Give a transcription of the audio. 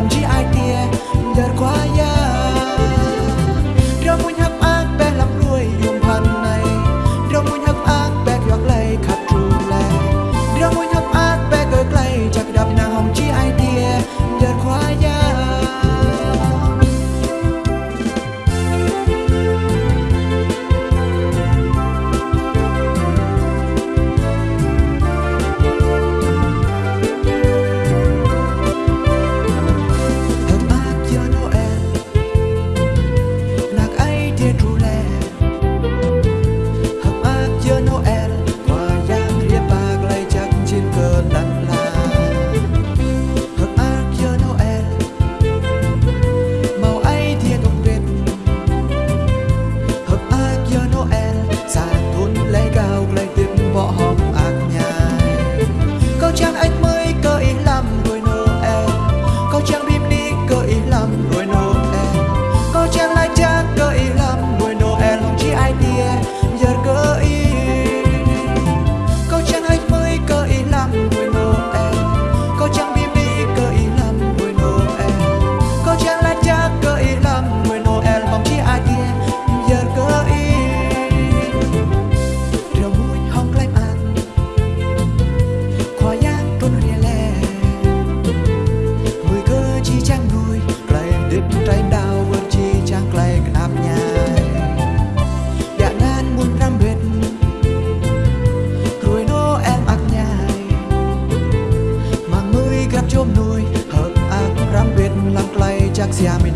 勇气。see how me